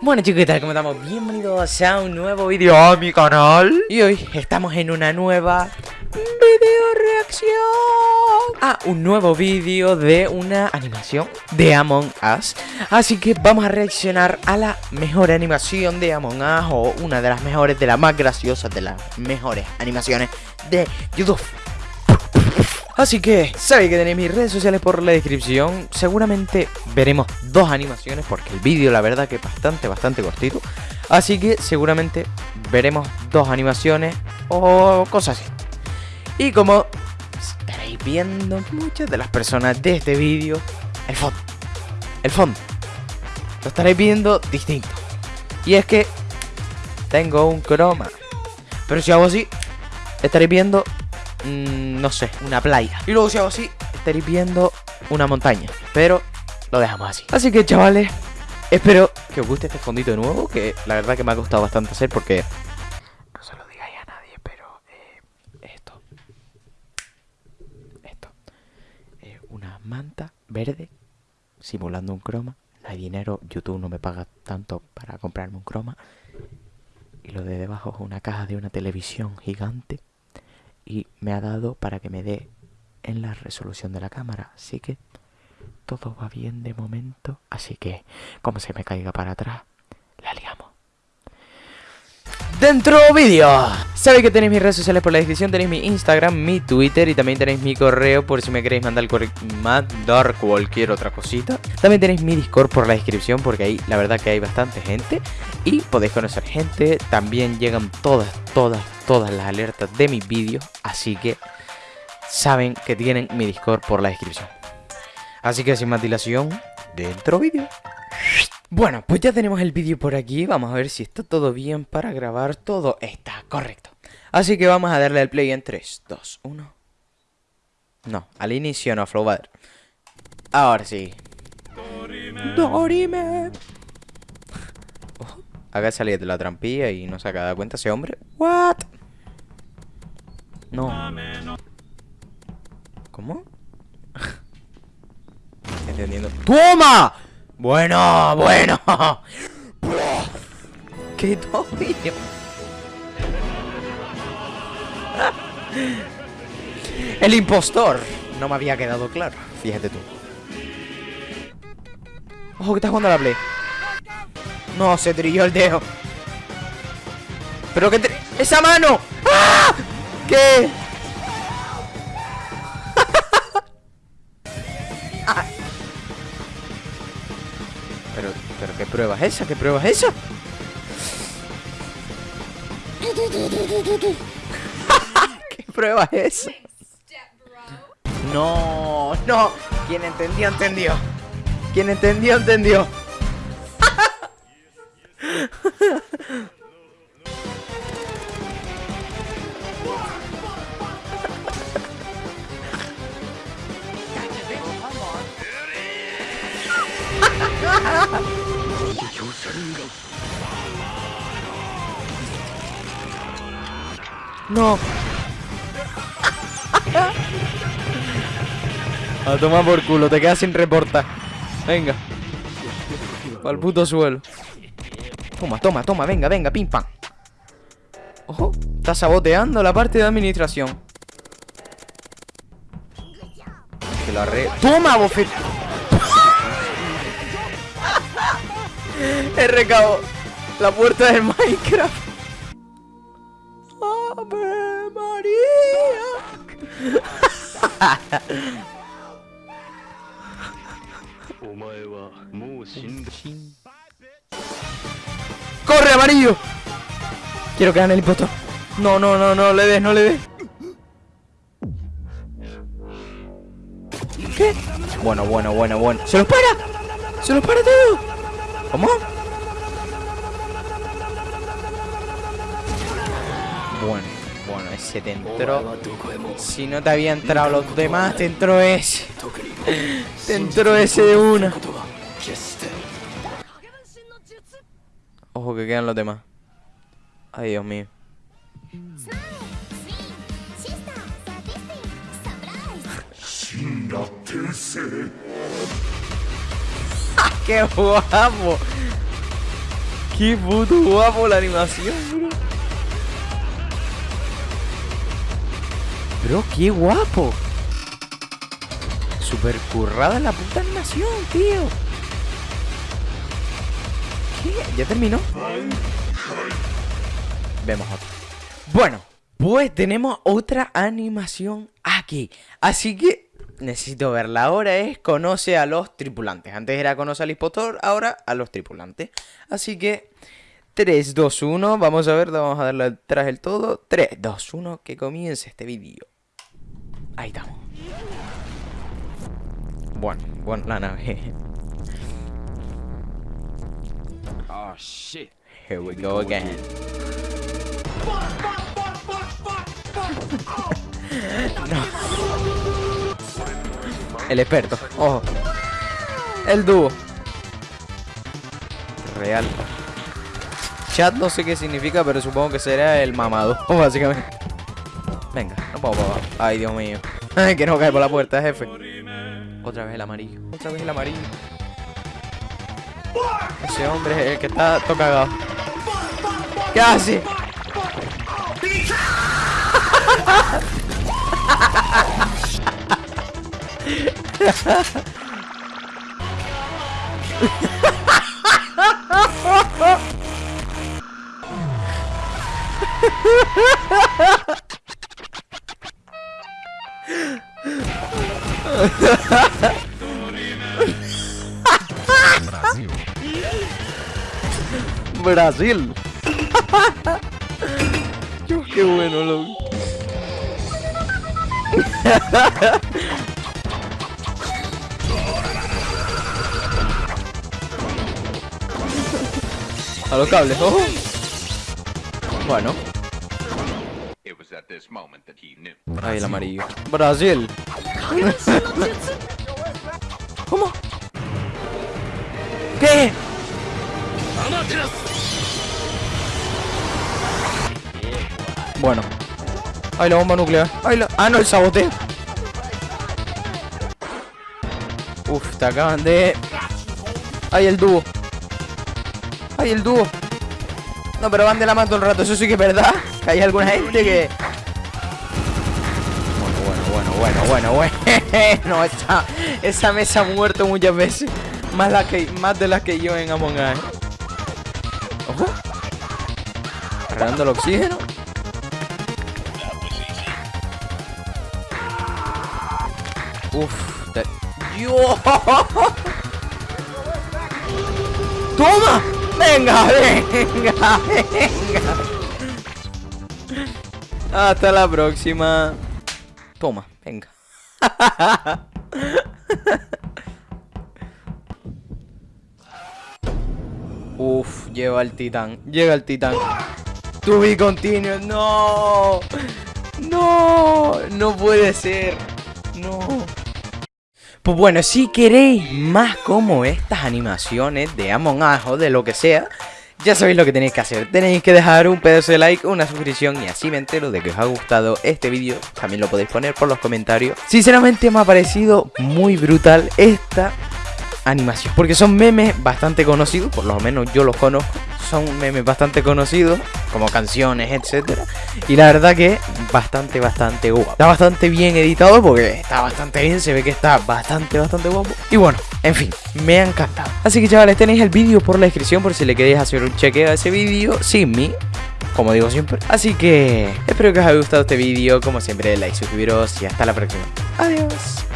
Bueno chicos, ¿qué tal? ¿Cómo estamos? Bienvenidos a un nuevo vídeo a mi canal Y hoy estamos en una nueva video reacción Ah, un nuevo vídeo de una animación de Among Us Así que vamos a reaccionar a la mejor animación de Among Us O una de las mejores, de las más graciosas, de las mejores animaciones de YouTube Así que, sabéis que tenéis mis redes sociales por la descripción. Seguramente veremos dos animaciones porque el vídeo la verdad que es bastante, bastante cortito. Así que seguramente veremos dos animaciones o cosas así. Y como estaréis viendo muchas de las personas de este vídeo El fondo, el fondo Lo estaréis viendo distinto. Y es que tengo un croma. Pero si hago así, estaréis viendo mmm, no sé, una playa. Y luego si hago así, estaréis viendo una montaña. Pero lo dejamos así. Así que chavales, espero que os guste este fondito de nuevo, que la verdad que me ha costado bastante hacer porque... No se lo digáis a nadie, pero eh, esto. Esto. Eh, una manta verde simulando un croma. No hay dinero, YouTube no me paga tanto para comprarme un croma. Y lo de debajo es una caja de una televisión gigante me ha dado para que me dé en la resolución de la cámara. Así que todo va bien de momento. Así que, como se me caiga para atrás, la liamos. Dentro vídeo Sabéis que tenéis mis redes sociales por la descripción Tenéis mi Instagram, mi Twitter Y también tenéis mi correo por si me queréis mandar, mandar cualquier otra cosita También tenéis mi Discord por la descripción Porque ahí la verdad que hay bastante gente Y podéis conocer gente También llegan todas, todas, todas las alertas de mis vídeos Así que saben que tienen mi Discord por la descripción Así que sin más dilación Dentro vídeo bueno, pues ya tenemos el vídeo por aquí, vamos a ver si está todo bien para grabar, todo está correcto. Así que vamos a darle al play en 3, 2, 1. No, al inicio no, Flowbader. Ahora sí. Dorime. Oh, acá salía de la trampilla y no se ha dado cuenta ese hombre. What? No. ¿Cómo? Entendiendo. ¡Toma! Bueno, bueno. ¡Qué todavía! El impostor. No me había quedado claro. Fíjate tú. Ojo, que estás jugando a la play. No, se trilló el dedo. Pero que... ¡Esa mano! ¡Ah! ¿Qué? ¿Pero qué prueba es esa? ¿Qué prueba es esa? ¿Qué prueba es esa? No, no. Quien entendió, entendió. Quien entendió, entendió. No. A tomar por culo, te quedas sin reportar. Venga. Al puto suelo. Toma, toma, toma, venga, venga, pim pam. Ojo, está saboteando la parte de administración. Que lo arre... ¡Toma, bofet! He recabo la puerta del Minecraft. ¡Ave María! ¡Corre, amarillo! Quiero que gane el impostor. No, no, no, no le des, no le des. ¿Qué? Bueno, bueno, bueno, bueno. ¡Se los para! ¡Se los para todo! ¿Cómo? Bueno, bueno, ese te entró. Si no te había entrado los demás, te entró ese. Te entró ese de una. Ojo que quedan los demás. Ay, Dios mío. ¡Qué guapo! Qué puto guapo la animación, bro. Bro, qué guapo. Super currada la puta animación, tío. ¿Ya terminó? Vemos otro. Bueno, pues tenemos otra animación aquí. Así que necesito verla. Ahora es conoce a los tripulantes. Antes era conoce al impostor, ahora a los tripulantes. Así que 3, 2, 1. Vamos a ver, vamos a darle atrás el todo. 3, 2, 1. Que comience este vídeo. Ahí estamos. Bueno, bueno, la nave. Oh shit. Here we go again. no. El experto. Ojo. El dúo. Real. Chat no sé qué significa, pero supongo que será el mamado, básicamente. Venga, no puedo probar. Ay, Dios mío. Que no cae por la puerta, jefe. Otra vez el amarillo. Otra vez el amarillo. Ese hombre es el que está todo cagado. ¿Qué hace? Brasil. Qué bueno, loco. A los cables, ojo. Bueno, It was at this moment that he knew. ahí el amarillo. Brasil. ¿Cómo? Bueno. Ay, la bomba nuclear. Ay, la... Ah, no, el saboteo. Uf, te acaban de... Ay, el dúo. Ay, el dúo. No, pero van de la mano todo el rato. Eso sí que es verdad. Que hay alguna gente que... Bueno, bueno, bueno, bueno, bueno. no, esa, esa mesa ha muerto muchas veces. Más, la que, más de las que yo en Among Us. Ojo. Cargando el oxígeno. Uf. te-. ¡Toma! ¡Venga, venga, venga! Hasta la próxima. Toma, venga. Uf, lleva el titán. Llega el titán. To be continued. No. No. No puede ser. No. Pues bueno, si queréis más como estas animaciones de Among Us o de lo que sea, ya sabéis lo que tenéis que hacer. Tenéis que dejar un pedazo de like, una suscripción y así me entero de que os ha gustado este vídeo. También lo podéis poner por los comentarios. Sinceramente me ha parecido muy brutal esta animación. Porque son memes bastante conocidos, por lo menos yo los conozco. Son memes bastante conocidos, como canciones, etcétera. Y la verdad que bastante, bastante guapo. Está bastante bien editado porque está bastante bien, se ve que está bastante, bastante guapo. Y bueno, en fin, me ha encantado. Así que chavales, tenéis el vídeo por la descripción por si le queréis hacer un chequeo a ese vídeo sin mí. Como digo siempre. Así que espero que os haya gustado este vídeo. Como siempre, like, suscribiros y hasta la próxima. Adiós.